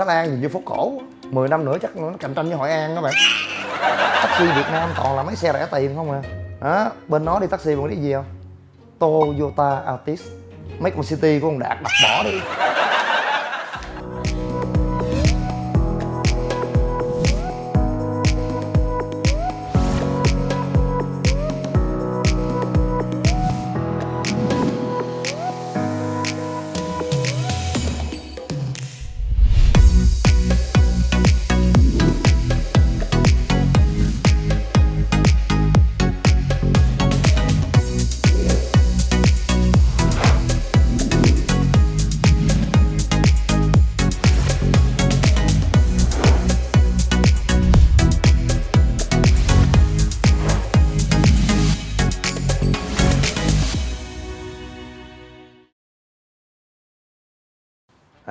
Thái Lan nhìn như phố cổ 10 năm nữa chắc nó cạnh tranh với Hội An các bạn. Taxi Việt Nam toàn là mấy xe rẻ tiền không à. Đó, bên nó đi taxi còn đi gì không? Toyota Altis. Mấy con city của ông Đạt đặt bỏ đi.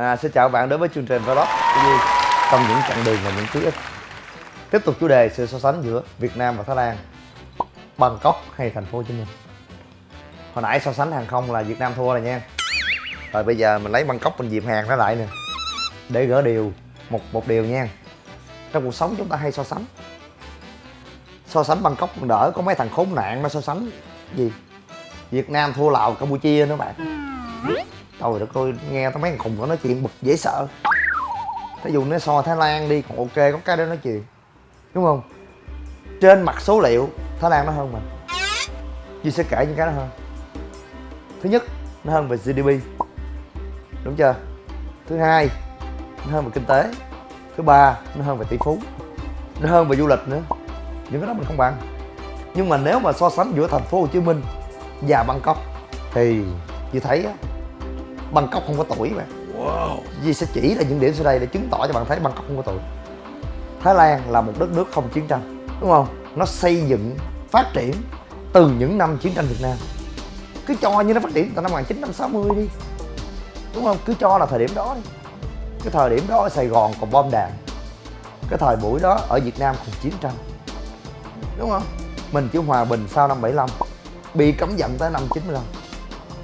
À, xin chào bạn đến với chương trình Vlog của Duy Trong những chặng đường và những ký ức. Tiếp tục chủ đề sự so sánh giữa Việt Nam và Thái Lan Bangkok hay thành phố Hồ Chí Minh. Hồi nãy so sánh hàng không là Việt Nam thua rồi nha. Rồi bây giờ mình lấy Bangkok mình dìm hàng nó lại nè. Để gỡ điều một một điều nha. Trong cuộc sống chúng ta hay so sánh. So sánh Bangkok mình đỡ có mấy thằng khốn nạn nó so sánh gì? Việt Nam thua Lào Campuchia nữa bạn. Ừ trời đất ơi, nghe tao mấy thằng khùng nó nói chuyện bực dễ sợ. Thí dụ nó so thái lan đi, còn ok, có cái đó nói chuyện. Đúng không? Trên mặt số liệu, thái lan nó hơn mình duy sẽ kể những cái đó hơn. Thứ nhất, nó hơn về gdp đúng chưa? Thứ hai, nó hơn về kinh tế. Thứ ba, nó hơn về tỷ phú. Nó hơn về du lịch nữa. Những cái đó mình không bằng. Nhưng mà nếu mà so sánh giữa thành phố hồ chí minh và bangkok, thì chị thấy á Bangkok không có tuổi bạn wow. Sẽ chỉ ra những điểm sau đây để chứng tỏ cho bạn thấy Bangkok không có tuổi Thái Lan là một đất nước không chiến tranh Đúng không? Nó xây dựng, phát triển từ những năm chiến tranh Việt Nam Cứ cho như nó phát triển từ năm 1960 đi Đúng không? Cứ cho là thời điểm đó đi Cái thời điểm đó ở Sài Gòn còn bom đạn Cái thời buổi đó ở Việt Nam còn chiến tranh Đúng không? Mình chỉ hòa bình sau năm 75 Bị cấm vận tới năm 95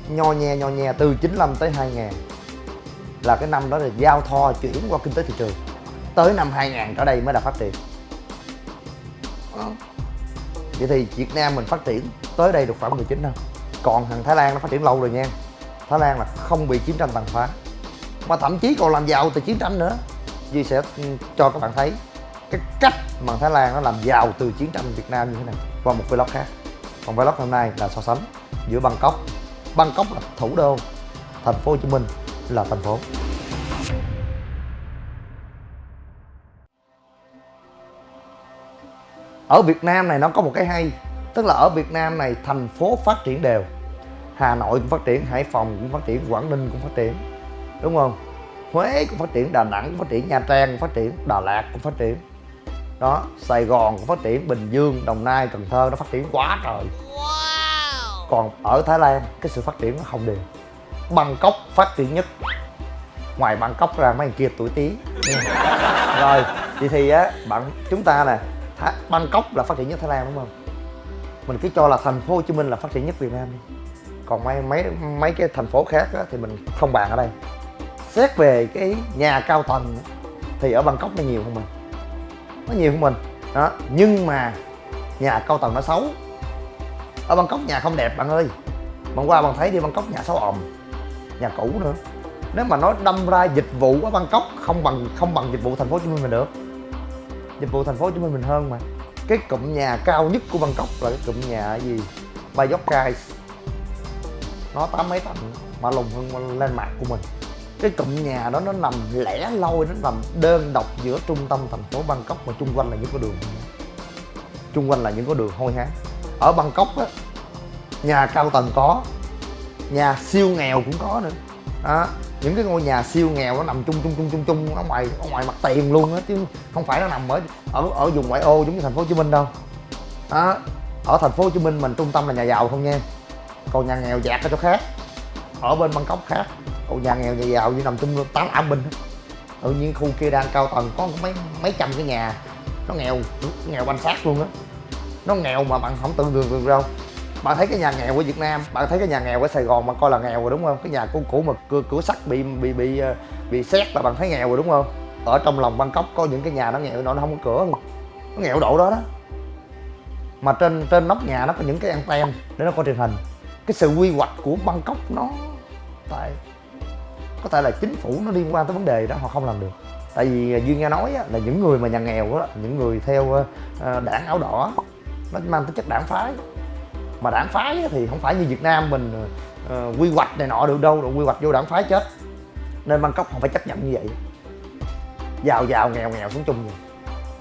nho nhe nho nhe từ 95 tới 2000 là cái năm đó là giao thoa chuyển qua kinh tế thị trường. Tới năm 2000 trở đây mới là phát triển. Vậy thì Việt Nam mình phát triển tới đây được khoảng 19 năm. Còn thằng Thái Lan nó phát triển lâu rồi nha. Thái Lan là không bị chiến tranh tàn phá. Mà thậm chí còn làm giàu từ chiến tranh nữa. Duy sẽ cho các bạn thấy cái cách mà Thái Lan nó làm giàu từ chiến tranh Việt Nam như thế này qua một vlog khác. Còn vlog hôm nay là so sánh giữa Bangkok Bangkok là thủ đô, thành phố Hồ Chí Minh là thành phố. Ở Việt Nam này nó có một cái hay, tức là ở Việt Nam này thành phố phát triển đều. Hà Nội cũng phát triển, Hải Phòng cũng phát triển, Quảng Ninh cũng phát triển, đúng không? Huế cũng phát triển, Đà Nẵng cũng phát triển, Nha Trang cũng phát triển, Đà Lạt cũng phát triển. Đó, Sài Gòn cũng phát triển, Bình Dương, Đồng Nai, Cần Thơ nó phát triển quá trời còn ở Thái Lan cái sự phát triển nó không đều. Bangkok phát triển nhất. Ngoài Bangkok ra mấy kia tuổi tí. Rồi vậy thì á bạn chúng ta nè Bangkok là phát triển nhất Thái Lan đúng không? Mình cứ cho là thành phố Hồ Chí Minh là phát triển nhất Việt Nam đi. Còn mấy mấy mấy cái thành phố khác á, thì mình không bàn ở đây. Xét về cái nhà cao tầng thì ở Bangkok nó nhiều hơn mình. Nó nhiều hơn mình. Đó nhưng mà nhà cao tầng nó xấu ở Bangkok nhà không đẹp, bạn ơi. Bạn qua bạn thấy đi, Bangkok nhà xấu ồm nhà cũ nữa. Nếu mà nói đâm ra dịch vụ ở Bangkok không bằng không bằng dịch vụ thành phố Hồ Chí Minh mình được. Dịch vụ thành phố Hồ Chí Minh mình hơn mà. Cái cụm nhà cao nhất của Bangkok là cái cụm nhà gì? Bayokai nó tám mấy tầng, mà lùng hơn lên mặt của mình. Cái cụm nhà đó nó nằm lẻ loi, nó nằm đơn độc giữa trung tâm thành phố Bangkok mà chung quanh là những con đường. Chung quanh là những con đường hôi hám ở Bangkok á, nhà cao tầng có, nhà siêu nghèo cũng có nữa. Đó, những cái ngôi nhà siêu nghèo nó nằm chung chung chung chung chung, ở ngoài ở ngoài mặt tiền luôn á, chứ không phải nó nằm ở ở ở vùng ngoại ô giống như thành phố Hồ Chí Minh đâu. Đó, ở thành phố Hồ Chí Minh mình trung tâm là nhà giàu không nha. Còn nhà nghèo dạt ở chỗ khác, ở bên Bangkok khác. Còn nhà nghèo, nhà giàu như nằm chung tám ảm bình. Tự nhiên khu kia đang cao tầng, có mấy mấy trăm cái nhà nó nghèo nghèo banh xác luôn á nó nghèo mà bạn không tưởng tượng được đâu. Bạn thấy cái nhà nghèo của Việt Nam bạn thấy cái nhà nghèo ở Sài Gòn mà coi là nghèo rồi đúng không? Cái nhà cũ cũ mà cửa, cửa sắt bị bị bị ờ, bị xét là bạn thấy nghèo rồi đúng không? Ở trong lòng Bangkok có những cái nhà nó nghèo nó không có cửa. Luôn nó nghèo độ đó đó. Mà trên trên nóc nhà nó có những cái anten để nó coi truyền hình. Cái sự quy hoạch của Bangkok nó tại có thể là chính phủ nó liên quan tới vấn đề đó họ không làm được. Tại vì ờ, duy nghe nói là những người mà nhà nghèo đó những người theo ờ, đảng áo đỏ nó mang tính chất đảng phái. Mà đảng phái thì không phải như Việt Nam mình uh, quy hoạch này nọ được đâu rồi quy hoạch vô đảng phái chết. Nên Bangkok không phải chấp nhận như vậy. Giàu giàu nghèo nghèo xuống chung vậy.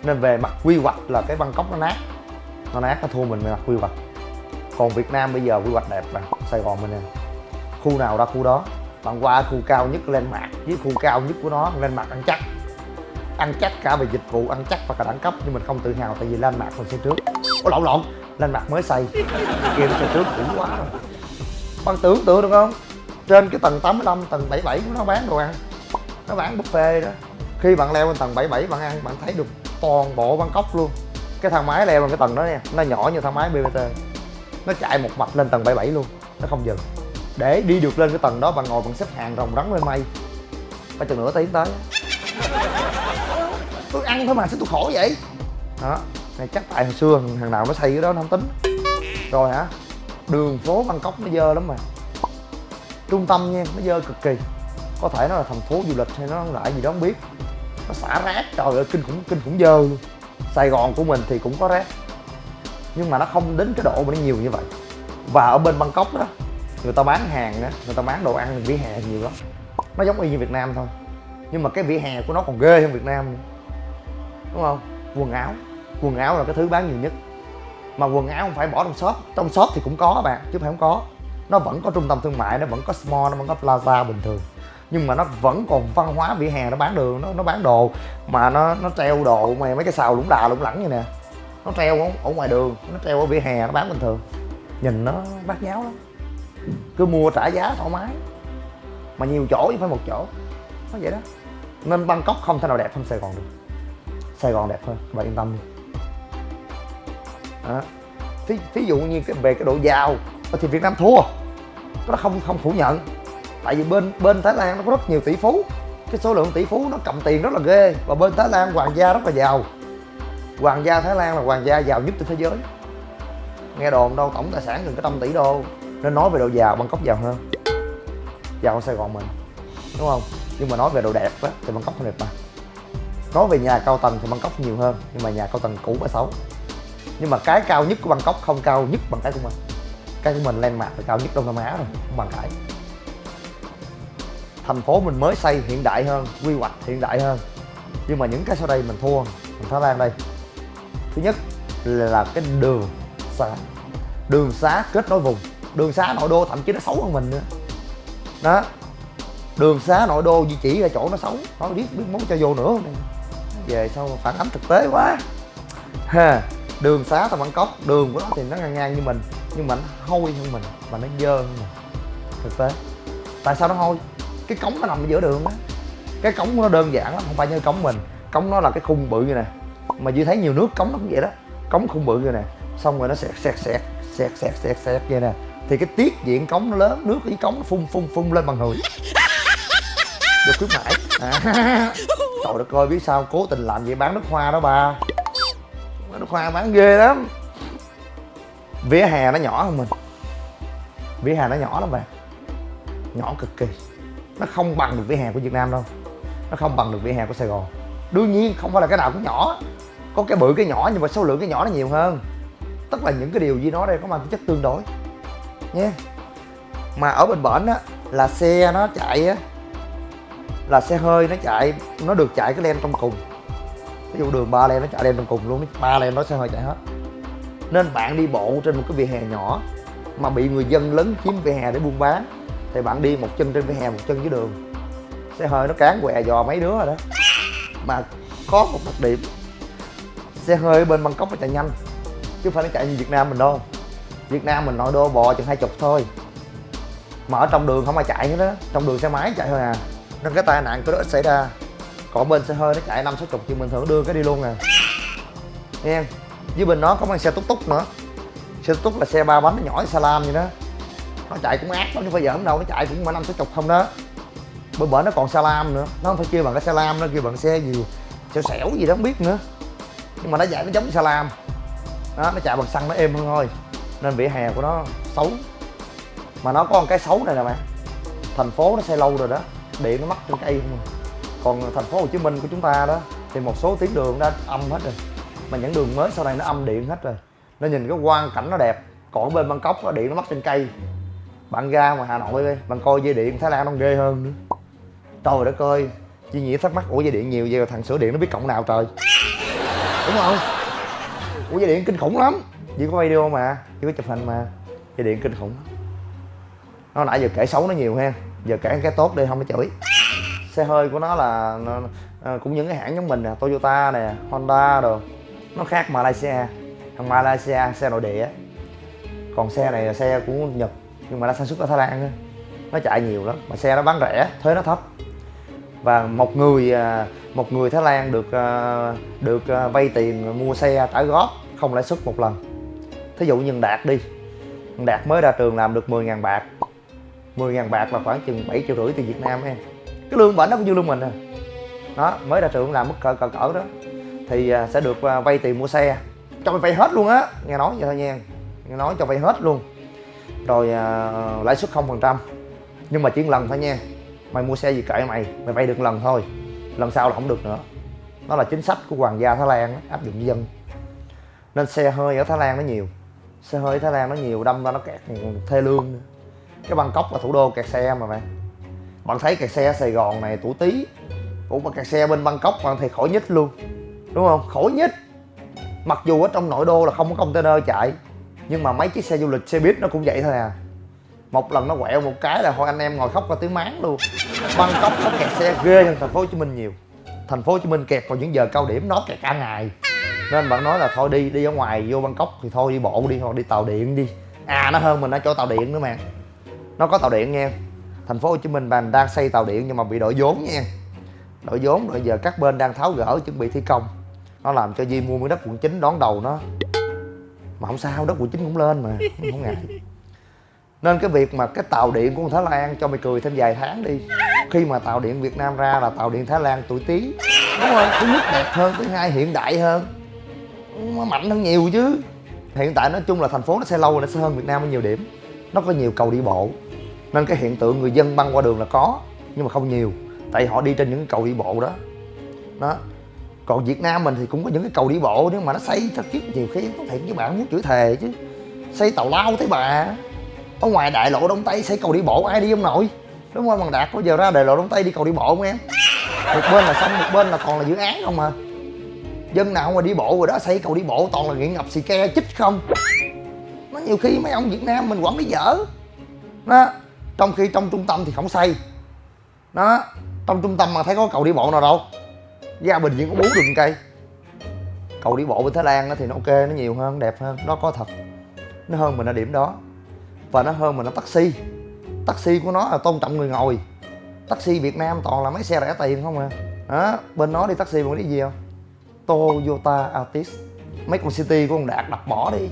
Nên về mặt quy hoạch là cái Bangkok nó nát. Nó nát nó thua mình về mặt quy hoạch. Còn Việt Nam bây giờ quy hoạch đẹp mà Sài Gòn mình nè. Khu nào ra khu đó. Bạn qua khu cao nhất lên mặt với khu cao nhất của nó lên mặt ăn chắc. Ăn chắc cả về dịch vụ ăn chắc và cả đẳng cấp nhưng mình không tự hào tại vì lên mặt mình sẽ trước. Ủa, lộn lộn. Lên mặt mới xây kia nó xây trước cũ quá rồi. Bạn tưởng tượng được không? Trên cái tầng 85 tầng 77 của nó bán đồ ăn. Nó bán buffet đó. Khi bạn leo lên tầng 77 bạn ăn, bạn thấy được toàn bộ Bangkok luôn. Cái thang máy leo lên cái tầng đó nha. Nó nhỏ như thang máy BBT nó chạy một mạch lên tầng 77 luôn. Nó không dừng. Để đi được lên cái tầng đó, bạn ngồi bằng xếp hàng rồng rắn lên mây. Phải chừng nửa tiếng tới. Tôi ăn thôi mà, sao tôi khổ vậy? Đó này, chắc tại hồi xưa thằng nào nó xây cái đó nó không tính. Rồi hả? Đường phố bangkok nó dơ lắm mà. Trung tâm nha, nó dơ cực kỳ. Có thể nó là thành phố du lịch hay nó lại gì đó không biết. Nó xả rác, trời ơi, kinh khủng kinh khủng dơ luôn. Sài gòn của mình thì cũng có rác. Nhưng mà nó không đến cái độ mà nó nhiều như vậy. Và ở bên bangkok đó, người ta bán hàng đó người ta bán đồ ăn, vỉa hè nhiều lắm. Nó giống y như việt nam thôi. Nhưng mà cái vỉa hè của nó còn ghê hơn việt nam nữa. đúng không? Quần áo quần áo là cái thứ bán nhiều nhất. Mà quần áo không phải bỏ trong shop trong shop thì cũng có bạn chứ phải không có. Nó vẫn có trung tâm thương mại nó vẫn có small nó vẫn có plaza bình thường. Nhưng mà nó vẫn còn văn hóa vỉa hè nó bán đường nó nó bán đồ. Mà nó nó treo đồ mày mấy cái xào lũng đà lũng lẳng như nè. Nó treo ở, ở ngoài đường nó treo ở vỉa hè nó bán bình thường. Nhìn nó bát nháo lắm. Cứ mua trả giá thoải mái. Mà nhiều chỗ chứ phải một chỗ. Nó vậy đó. Nên bangkok không thể nào đẹp hơn sài gòn được. Sài gòn đẹp hơn bạn yên tâm đi à, Thí, thí dụ như cái về cái độ giàu ờ, thì việt nam thua. Nó không không phủ nhận. Tại vì bên bên thái lan nó có rất nhiều tỷ phú. Cái số lượng tỷ phú nó cầm tiền rất là ghê. Và bên thái lan hoàng gia rất là giàu. Hoàng gia thái lan là hoàng gia giàu nhất trên thế giới. Nghe đồn đâu tổng tài sản gần cái trăm tỷ đô. Nên nói về độ giàu bangkok giàu hơn. Giàu hơn sài gòn mình. Đúng không? Nhưng mà nói về độ đẹp á thì bangkok không đẹp mà nói về nhà cao tầng thì bangkok nhiều hơn. Nhưng mà nhà cao tầng cũ và xấu nhưng mà cái cao nhất của bangkok không cao nhất bằng cái của mình. Cái của mình lên mặt là cao nhất đông nam á rồi, không bằng cái thành phố mình mới xây hiện đại hơn, quy hoạch hiện đại hơn. Nhưng mà những cái sau đây mình thua, mình thái lan đây. Thứ nhất là cái đường xá. Đường xá kết nối vùng. Đường xá nội đô thậm chí nó xấu hơn mình nữa. Đó. Đường xá nội đô di chỉ ra chỗ nó xấu. Nó biết biết muốn cho vô nữa. Về sau phản ánh thực tế quá. Ha đường xá tao cốc đường của nó thì nó ngang ngang như mình nhưng mà nó hôi hơn mình và nó dơ hơn mình. Thực tế. Tại sao nó hôi? Cái cống nó nằm ở giữa đường á. Cái cống nó đơn giản lắm không phải như cống mình. Cống nó là cái khung bự như này mà dư thấy nhiều nước cống nó cũng vậy đó. Cống khung bự như này xong rồi nó sẹt sẹt sẹt sẹt sẹt sẹt sẹt vậy nè. Thì cái tiết diện cống nó lớn nước dưới cống nó phun phun phun lên bằng người. Được khuyến mãi. À, trời đất ơi biết sao cố tình làm vậy? Bán nước hoa đó ba nó nước hoa bán ghê lắm. Vỉa hè nó nhỏ hơn mình. Vỉa hè nó nhỏ lắm bạn. Nhỏ cực kỳ. Nó không bằng được vỉa hè của việt nam đâu. Nó không bằng được vỉa hè của sài gòn. Đương nhiên, không phải là cái nào cũng nhỏ. Có cái bự, cái nhỏ, nhưng mà số lượng cái nhỏ nó nhiều hơn. Tức là những cái điều gì nói đây có mang tính chất tương đối. Nhé. Mà ở bên bển á, là xe nó chạy á, là xe hơi nó chạy, nó được chạy cái len trong cùng ví dụ đường ba len nó chạy lên đường cùng luôn ba len nó xe hơi chạy hết. Nên bạn đi bộ trên một cái vỉa hè nhỏ mà bị người dân lấn chiếm vỉa hè để buôn bán, thì bạn đi một chân trên vỉa hè, một chân dưới đường. Xe hơi nó cán què dò mấy đứa rồi đó. Mà có một đặc điểm xe hơi ở bên bangkok nó chạy nhanh, chứ không phải nó chạy như việt nam mình đâu. Việt nam mình nội đô bò chừng hai chục thôi. Mà ở trong đường không ai chạy nữa đó. Trong đường xe máy chạy thôi à. Nên cái tai nạn có đó ít xảy ra còn bên xe hơi, nó chạy năm sáu chục thì mình thường đưa cái đi luôn à nghe dưới bên nó có mang xe túc túc nữa. Xe túc túc là xe ba bánh, nó nhỏ như salam vậy đó. Nó chạy cũng ác lắm chứ phải giỡn đâu, nó chạy cũng mà năm sáu chục không đó. Bên bển nó còn salam nữa. Nó không phải kêu bằng cái salam nó kêu bằng xe gì xẻo xẻo gì đó, không biết nữa. Nhưng mà nó chạy nó giống salam. Đó, nó chạy bằng xăng nó êm hơn thôi. Nên vỉa hè của nó xấu. Mà nó có một cái xấu này nè bạn. Thành phố nó xây lâu rồi đó. Điện nó mắc trên cây không à còn thành phố hồ chí minh của chúng ta đó, thì một số tuyến đường đã âm hết rồi. Mà những đường mới sau này nó âm điện hết rồi. Nó nhìn cái quang cảnh nó đẹp. Còn bên bangkok nó điện nó mắc trên cây. Bạn ra ngoài hà nội đi, bạn coi dây điện thái lan nó ghê hơn nữa. Trời đất ơi chị nghĩ thắc mắc, ủa, dây điện nhiều vậy thằng sửa điện nó biết cộng nào trời? Đúng không? Ủa, dây điện kinh khủng lắm. Chỉ có video mà chỉ có chụp hình mà. Dây điện kinh khủng. Nó nãy giờ kể xấu nó nhiều ha. Giờ kể cái tốt đi, không có chửi xe hơi của nó là nó, à, cũng những cái hãng giống mình nè toyota nè honda rồi nó khác malaysia. Thằng malaysia xe nội địa. Còn xe này là xe của nhật nhưng mà nó sản xuất ở thái lan đó. nó chạy nhiều lắm mà xe nó bán rẻ thuế nó thấp. Và một người ờ, một người thái lan được ờ, được vay tiền mua xe trả góp không lãi suất một lần. Thí dụ như đạt đi đạt mới ra trường làm được 10.000 bạc. 10.000 bạc là khoảng chừng 7 triệu rưỡi tiền Việt Nam em cái lương bển nó cũng như lương mình à đó mới ra trường làm mức cỡ cỡ cỡ đó. Thì à, sẽ được à, vay tiền mua xe. Cho mày vay hết luôn á. Nghe nói vậy thôi nha. Nghe nói cho vay hết luôn. Rồi à, lãi suất không phần trăm. Nhưng mà chỉ một lần thôi nha. Mày mua xe gì kệ mày. Mày vay được lần thôi. Lần sau là không được nữa. Nó là chính sách của hoàng gia thái lan áp dụng dân. Nên xe hơi ở thái lan nó nhiều. Xe hơi ở thái lan nó nhiều đâm ra nó kẹt ừ, thê lương nữa. Cái bangkok là thủ đô kẹt xe mà bạn bạn thấy kẹt xe sài gòn này tủ tí. Ủa, mà kẹt xe bên bangkok bạn thì khỏi nhích luôn. Đúng không? Khỏi nhích mặc dù ở trong nội đô là không có container chạy, nhưng mà mấy chiếc xe du lịch, xe buýt nó cũng vậy thôi à. Một lần nó quẹo một cái là thôi anh em ngồi khóc ra tiếng máng luôn. Bangkok nó kẹt xe ghê hơn thành phố hồ chí minh nhiều. Thành phố hồ chí minh kẹt vào những giờ cao điểm nó kẹt cả ngày. Nên bạn nói là thôi đi đi ở ngoài, vô bangkok thì thôi đi bộ đi, hoặc đi tàu điện đi. À nó hơn mình ở chỗ tàu điện nữa mà. Nó có tàu điện nha thành phố hồ chí minh bạn đang xây tàu điện nhưng mà bị đội vốn nha. Đội vốn rồi giờ các bên đang tháo gỡ chuẩn bị thi công. Nó làm cho Di mua miếng đất quận 9 đón đầu nó. Mà không sao, đất quận 9 cũng lên mà, không ngại. Nên cái việc mà cái tàu điện của Thái Lan cho mày cười thêm vài tháng đi. Khi mà tàu điện Việt Nam ra là tàu điện Thái Lan tuổi tí đúng không? Thứ nhất đẹp hơn, thứ hai hiện đại hơn. Nó mạnh hơn nhiều chứ. Hiện tại nói chung là thành phố nó sẽ lâu, nó sẽ hơn Việt Nam ở nhiều điểm. Nó có nhiều cầu đi bộ nên cái hiện tượng người dân băng qua đường là có, nhưng mà không nhiều. Tại họ đi trên những cầu đi bộ đó. Đó. Còn Việt Nam mình thì cũng có những cái cầu đi bộ nhưng mà nó xây thật chứ nhiều khi có thiệt với bạn muốn chửi thề chứ. Xây tàu lao thấy bà. Ở ngoài đại lộ đông tây xây cầu đi bộ, ai đi không nội? Đúng không? Bằng đạt có giờ ra đại lộ đông tây đi cầu đi bộ không em? Một bên là xong một bên là còn là dự án không mà dân nào mà đi bộ rồi đó, xây cầu đi bộ toàn là nghiện ngập xì ke, chích không? Nó nhiều khi mấy ông việt nam mình quản lý dở. Đó trong khi trong trung tâm thì không xây. Đó, trong trung tâm mà thấy có cầu đi bộ nào đâu. Gia bình chỉ có bốn đường cây. Cầu đi bộ bên thái lan thì nó ok, nó nhiều hơn, đẹp hơn, nó có thật. Nó hơn mình ở điểm đó. Và nó hơn mình ở taxi. Taxi của nó là tôn trọng người ngồi. Taxi việt nam toàn là mấy xe rẻ tiền không à. Đó, bên nó đi taxi còn đi gì không? Toyota altis. Mấy con city của ông đạt đập bỏ đi.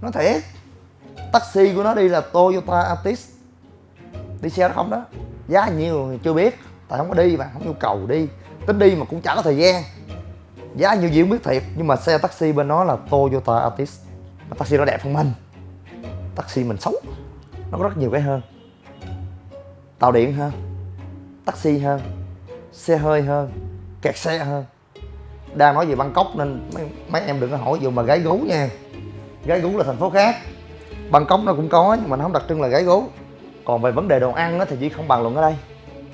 Nó thiệt taxi của nó đi là toyota altis. Đi xe đó không đó. Giá nhiêu chưa biết tại không có đi mà không nhu cầu đi. Tính đi mà cũng chả có thời gian. Giá nhiều gì không biết thiệt nhưng mà xe taxi bên nó là Toyota Altis. Mà taxi nó đẹp hơn mình. Taxi mình xấu nó có rất nhiều cái hơn. Tàu điện hơn taxi hơn xe hơi hơn kẹt xe hơn. Đang nói về bangkok nên mấy, mấy em đừng có hỏi dù mà gái gú nha gái gú là thành phố khác. Bangkok nó cũng có nhưng mà nó không đặc trưng là gái gú. Còn về vấn đề đồ ăn thì chỉ không bàn luận ở đây.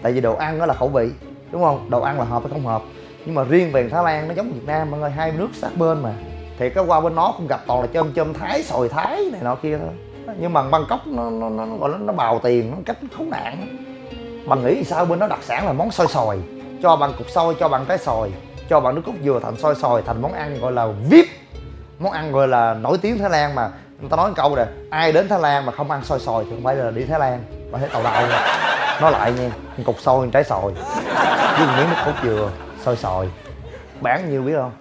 Tại vì đồ ăn nó là khẩu vị đúng không? Đồ ăn là hợp hay không hợp. Nhưng mà riêng về thái lan nó giống việt nam mọi người hai nước sát bên mà. Thì cái qua bên nó cũng gặp toàn là chôm chôm thái sồi thái này nọ kia thôi. Nhưng mà bangkok nó nó nó, nó gọi nó, nó bào tiền nó cách khốn nạn. Bạn nghĩ sao bên nó đặc sản là món xôi sòi cho bằng cục xôi cho bằng trái sòi cho bằng nước cốt dừa thành xôi sòi thành món ăn gọi là vip món ăn gọi là nổi tiếng thái lan mà. Người ta nói một câu nè, ai đến thái lan mà không ăn xôi sòi thì không phải là đi thái lan, mà thấy tàu đậu nói lại nha cục xôi trái sòi với miếng nước cốt dừa xôi sòi bán nhiêu biết không?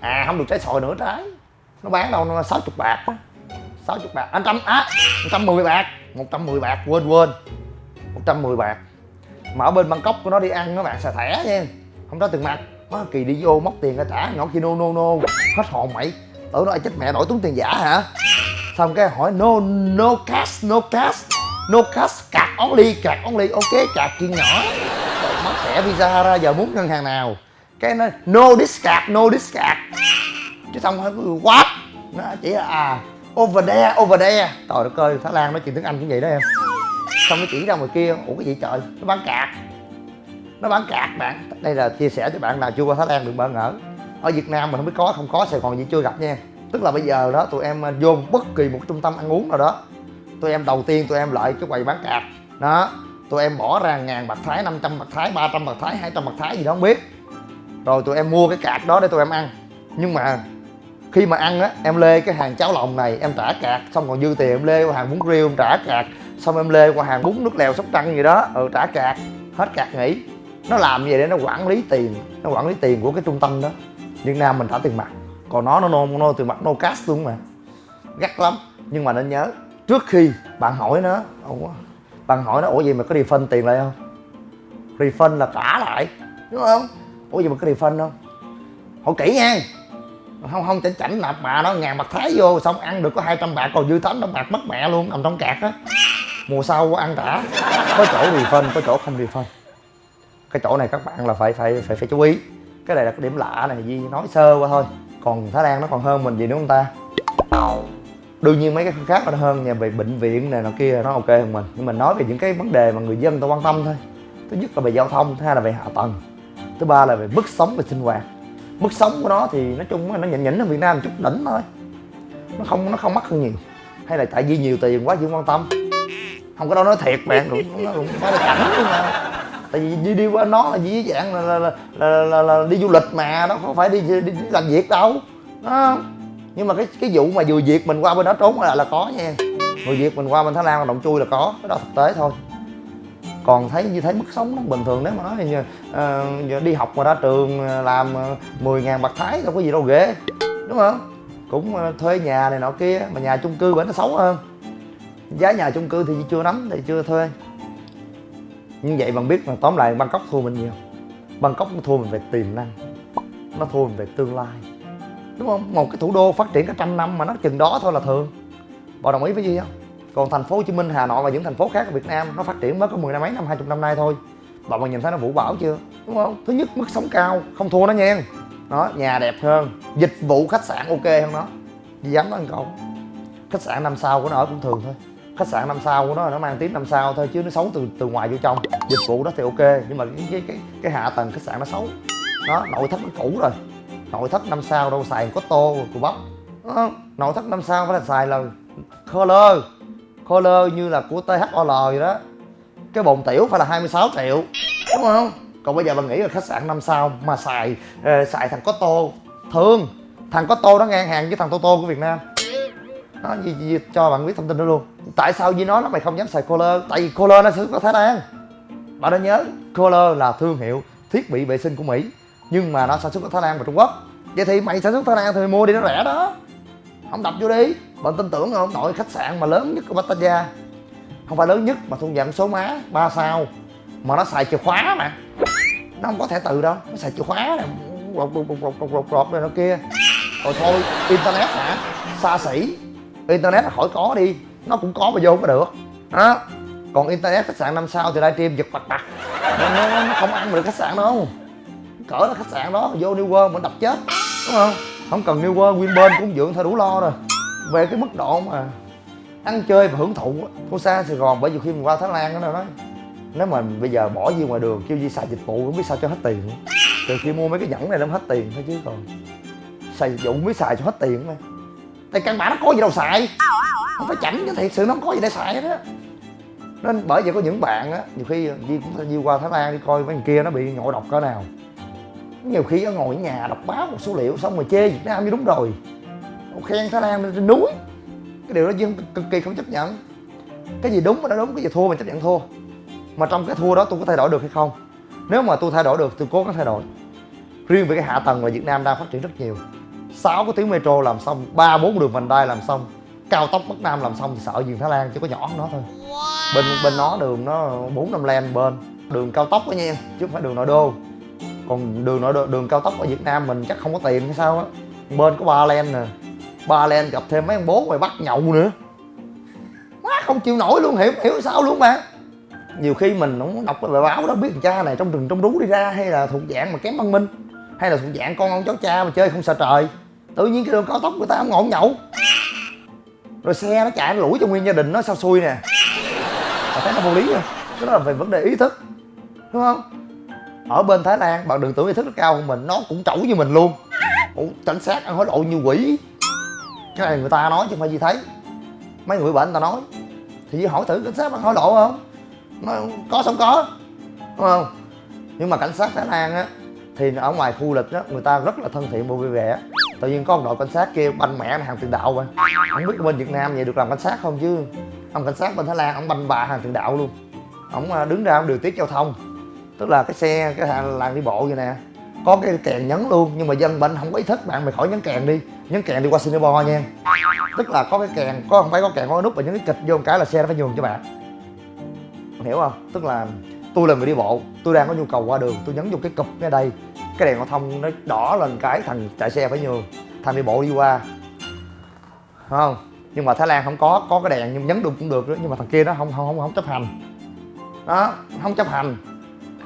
À không được trái sòi nữa, trái. Nó bán đâu, nó sáu chục bạc 60 bạc anh trăm, á 110 bạc 110 bạc, quên quên. 110 bạc. Mà ở bên Bangkok của nó đi ăn các bạn xài thẻ nha. Không có tiền mặt. Má kỳ đi vô móc tiền ra trả, nhỏ kia no no no. Hết hồn mày. Tưởng nó chết mẹ đổi tốn tiền giả hả? Xong cái hỏi, no no cash no cash. No cash, cạc only cạc only. Ok, cạc chuyện nhỏ. Rồi thẻ visa ra giờ muốn ngân hàng nào? Cái nó, no discard no discard chứ xong rồi what nó chỉ là à over there over there. Trời đất ơi, thái lan nói chuyện tiếng anh cũng vậy đó em. Xong nó chỉ ra ngoài kia, ủa cái gì trời? Nó bán cạc nó bán cạc bạn. Đây là chia sẻ cho bạn nào chưa qua thái lan đừng bỡ ngỡ. Ở việt nam mình không biết có, không có, sài gòn gì chưa gặp nha. Tức là bây giờ đó, tụi em à, vô bất kỳ một trung tâm ăn uống nào đó, tụi em đầu tiên tụi em lại cái quầy bán cạc đó, tụi em bỏ ra ngàn bạc thái 500 bạc thái 300 bạc thái 200 bạc thái gì đó, không biết. Rồi tụi em mua cái cạc đó để tụi em ăn. Nhưng mà khi mà ăn á, em lê cái hàng cháo lòng này, em trả cạc, xong còn dư tiền em lê qua hàng bún riêu, em trả cạc, xong em lê qua hàng bún nước lèo sóc trăng gì đó ừ trả cạc, hết cạc nghỉ nó làm vậy để nó quản lý tiền, nó quản lý tiền của cái trung tâm đó. Việt nam mình trả tiền mặt, còn nó nó nô no tiền mặt no cash luôn mà. Gắt lắm. Nhưng mà nên nhớ, trước khi bạn hỏi nó ủa bạn hỏi nó, ủa gì mà có refund tiền lại không? Refund là trả lại, đúng không? Ủa gì mà có refund không? Hỏi kỹ nha. Không không, chảnh chảnh, nạp bà nó ngàn bạc thái vô, xong ăn được có 200 bạc, còn dư tám trăm bạc mất mẹ luôn, nằm trong cạc á. Mùa sau ăn trả, có chỗ refund, có chỗ không refund cái chỗ này các bạn là phải phải phải phải chú ý. Cái này là cái điểm lạ này Di nói sơ qua thôi. Còn Thái Lan nó còn hơn mình gì nữa không ta? Đương nhiên mấy cái khác nó hơn nhà về bệnh viện này, nọ kia nó ok hơn mình. Nhưng mình nói về những cái vấn đề mà người dân ta quan tâm thôi. Thứ nhất là về giao thông, thứ hai là về hạ tầng. Thứ ba là về mức sống và sinh hoạt. Mức sống của nó thì nói chung nó nhỉnh nhỉnh ở Việt Nam một chút, đỉnh thôi. Nó không nó không mắc hơn nhiều. Hay là tại vì nhiều tiền quá chưa quan tâm. Không có đâu nói thiệt bạn, cũng nó cũng phải là cảnh luôn mà tại vì đi đi qua nó là gì dạng là là, là, là, là, là đi du lịch mà nó không phải đi, đi, đi làm việc đâu. Nó nhưng mà cái cái vụ mà vừa việt mình qua bên đó trốn là là có nha. Người việt mình qua bên thái lan là động chui là có cái đó thực tế thôi. Còn thấy như thấy mức sống nó bình thường nếu mà nói như uh, đi học mà ra trường ờ, làm ờ, 10 ngàn bạc thái đâu có gì đâu ghê đúng không? Cũng thuê nhà này nọ kia mà nhà chung cư bên nó xấu hơn. Giá nhà chung cư thì chưa nắm thì chưa thuê như vậy bạn biết là tóm lại bangkok thua mình nhiều. Bangkok nó thua mình về tiềm năng. Nó thua mình về tương lai. Đúng không? Một cái thủ đô phát triển cả trăm năm mà nó chừng đó thôi là thường. Bạn đồng ý với gì không? Còn thành phố hồ chí minh, hà nội và những thành phố khác ở việt nam nó phát triển mới có mười năm mấy, năm, hai chục năm nay thôi. Bạn mà nhìn thấy nó vũ bảo chưa? Đúng không? Thứ nhất, mức sống cao, không thua nó nha. Nó nhà đẹp hơn, dịch vụ khách sạn ok hơn nó. Dám nói ăn câu khách sạn năm sao của nó ở cũng thường thôi khách sạn năm sao của nó nó mang tiếng năm sao thôi chứ nó xấu từ từ ngoài vô trong. Dịch vụ đó thì ok nhưng mà cái cái cái, cái hạ tầng khách sạn nó xấu. Đó nội thất nó cũ rồi. Nội thất năm sao đâu xài có tô của bắp. Đó. nội thất năm sao phải là xài là color. Color như là của THOL vậy đó. Cái bồn tiểu phải là 26 triệu đúng không? Còn bây giờ bạn nghĩ là khách sạn năm sao mà xài uh, xài thằng có tô. Thường thằng có tô nó ngang hàng với thằng tô tô của việt nam nó gì, gì, cho bạn biết thông tin đó luôn tại sao với nó nó mày không dám xài Kohler tại vì Kohler nó sản xuất ở Thái Lan bạn đã nhớ Kohler là thương hiệu thiết bị vệ sinh của Mỹ nhưng mà nó sản xuất ở Thái Lan và Trung Quốc vậy thì mày sản xuất Thái Lan thì mày mua đi nó rẻ đó không đập vô đi bạn tin tưởng không nội khách sạn mà lớn nhất của Pattaya không phải lớn nhất mà thu dạng số má ba sao mà nó xài chìa khóa mà nó không có thẻ từ đâu nó xài chìa khóa này rột rột rột rột rột rột này nó kia rồi thôi internet hả xa xỉ internet khỏi có đi. Nó cũng có mà vô có được. Đó. Còn internet khách sạn năm sao thì livestream giật bặt bặt nó, nó, nó không ăn được khách sạn đâu. Cỡ là khách sạn đó vô New World mình đập chết. Đúng không? Không cần New World Winburn cũng dưỡng thôi đủ lo rồi. Về cái mức độ mà ăn chơi và hưởng thụ thua xa Sài Gòn bởi vì khi mình qua Thái Lan nó nói nếu mà bây giờ bỏ gì ngoài đường kêu gì xài dịch vụ không biết sao cho hết tiền. Từ khi mua mấy cái nhẫn này nó hết tiền thôi chứ còn. Xài dịch vụ không biết xài cho hết tiền mà tại căn bản nó có gì đâu xài. Không phải chảnh chứ, thiệt sự nó không có gì để xài đó nên bởi vậy có những bạn á, nhiều khi Di cũng đi qua Thái Lan đi coi mấy người kia nó bị ngộ độc cỡ nào. Nhiều khi nó ngồi ở nhà đọc báo một số liệu xong rồi chê Việt Nam như đúng rồi. Khen Thái Lan trên núi. Cái điều đó dân cực kỳ không chấp nhận. Cái gì đúng mà nó đúng, cái gì thua mình chấp nhận thua. Mà trong cái thua đó tôi có thay đổi được hay không? Nếu mà tôi thay đổi được, tôi cố gắng thay đổi. Riêng về cái hạ tầng là Việt Nam đang phát triển rất nhiều sáu cái tuyến metro làm xong ba bốn đường vành đai làm xong cao tốc bắc nam làm xong thì sợ gì thái lan chỉ có nhỏ hơn nó thôi. Bên bên nó đường nó bốn năm len bên đường cao tốc đó nha chứ không phải đường nội đô. Còn đường nội đô, đường cao tốc ở việt nam mình chắc không có tiền hay sao á. Bên có ba len nè ba len gặp thêm mấy ông bố ngoài bắt nhậu nữa. Quá không chịu nổi luôn hiểu hiểu sao luôn mà. Nhiều khi mình không đọc cái bài báo đó biết thằng cha này trong rừng trong rú đi ra hay là thuộc dạng mà kém văn minh hay là thuộc dạng con ông cháu cha mà chơi không sợ trời tự nhiên cái đường cao tốc người ta không ngọn nhậu. Rồi xe nó chạy nó lủi cho nguyên gia đình nó sao xui nè. Mà thấy nó vô lý rồi. Cái đó là về vấn đề ý thức đúng không? Ở bên thái lan bạn đừng tưởng ý thức nó cao hơn mình nó cũng trẩu như mình luôn. Ủa, cảnh sát ăn hối lộ như quỷ. Cái này người ta nói chứ không phải gì thấy. Mấy người bệnh người ta nói. Thì hỏi thử cảnh sát ăn hối lộ không? Nó có không có đúng không? Nhưng mà cảnh sát thái lan á thì ở ngoài khu lịch á người ta rất là thân thiện và vui vẻ tự nhiên có ông đội cảnh sát kia banh mẹ hàng tiền đạo vậy. Không biết bên việt nam vậy được làm cảnh sát không chứ? Ông cảnh sát bên thái lan, ông banh bà hàng tiền đạo luôn. Ông à, đứng ra ông điều tiết giao thông. Tức là cái xe, cái hàng làng đi bộ vậy nè. Có cái kèn nhấn luôn, nhưng mà dân bệnh không có ý thức, bạn mày khỏi nhấn kèn đi. Nhấn kèn đi qua singapore nha. Tức là có cái kèn, có không phải có kèn, có cái nút và nhấn cái kịch vô một cái là xe nó phải nhường cho bạn. Hiểu không? Tức là tôi là người đi bộ tôi đang có nhu cầu qua đường tôi nhấn vô cái cụp ngay đây. Cái đèn giao thông nó đỏ lên cái thằng chạy xe phải nhường. Thằng đi bộ đi qua. Không? Nhưng mà thái lan không có có cái đèn nhưng nhấn được cũng được nhưng mà thằng kia nó không không không, không chấp hành. Đó không chấp hành.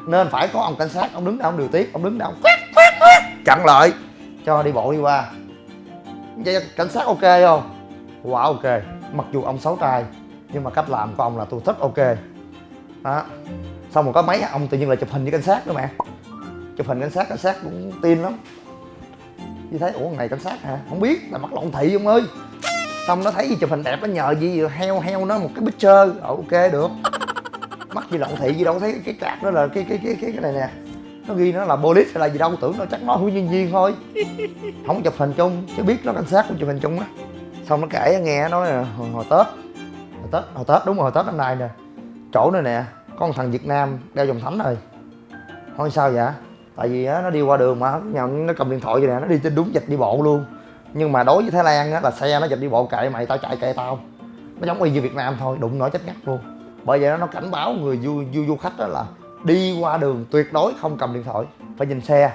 Nên phải có ông cảnh sát ông đứng đó ông điều tiết ông đứng đó ông quét quét quét chặn lại cho đi bộ đi qua. Vậy cảnh sát ok không? Quá wow, ok mặc dù ông xấu trai nhưng mà cách làm của ông là tôi thích ok. Đó xong rồi có mấy ông tự nhiên là chụp hình với cảnh sát nữa mẹ chụp hình cảnh sát cảnh sát cũng tin lắm. Như thấy ủa này cảnh sát hả? Không biết là mắc lộn thị ông ơi. Xong nó thấy gì chụp hình đẹp nó nhờ gì heo heo nó một cái picture ờ, ok được. Mắc gì lộn thị gì đâu thấy cái cạc đó là cái cái cái cái cái này nè. Nó ghi nó là police hay là gì đâu tưởng nó chắc nó hướng nhân viên thôi. Không chụp hình chung chứ biết nó cảnh sát cũng chụp hình chung á. Xong nó kể nghe nói là hồi, hồi tết. Hồi tết hồi tết đúng rồi hồi tết năm nay nè. Chỗ này nè có một thằng việt nam đeo vòng thánh rồi. Thôi sao vậy? Tại vì á nó đi qua đường mà nó cầm điện thoại vậy nè nó đi trên đúng dịch đi bộ luôn. Nhưng mà đối với thái lan á là xe nó dịch đi bộ kệ mày tao chạy kệ tao. Nó giống y như việt nam thôi đụng nổi chết ngắt luôn. Bởi vậy nó cảnh báo người du du, du khách đó là đi qua đường tuyệt đối không cầm điện thoại phải nhìn xe.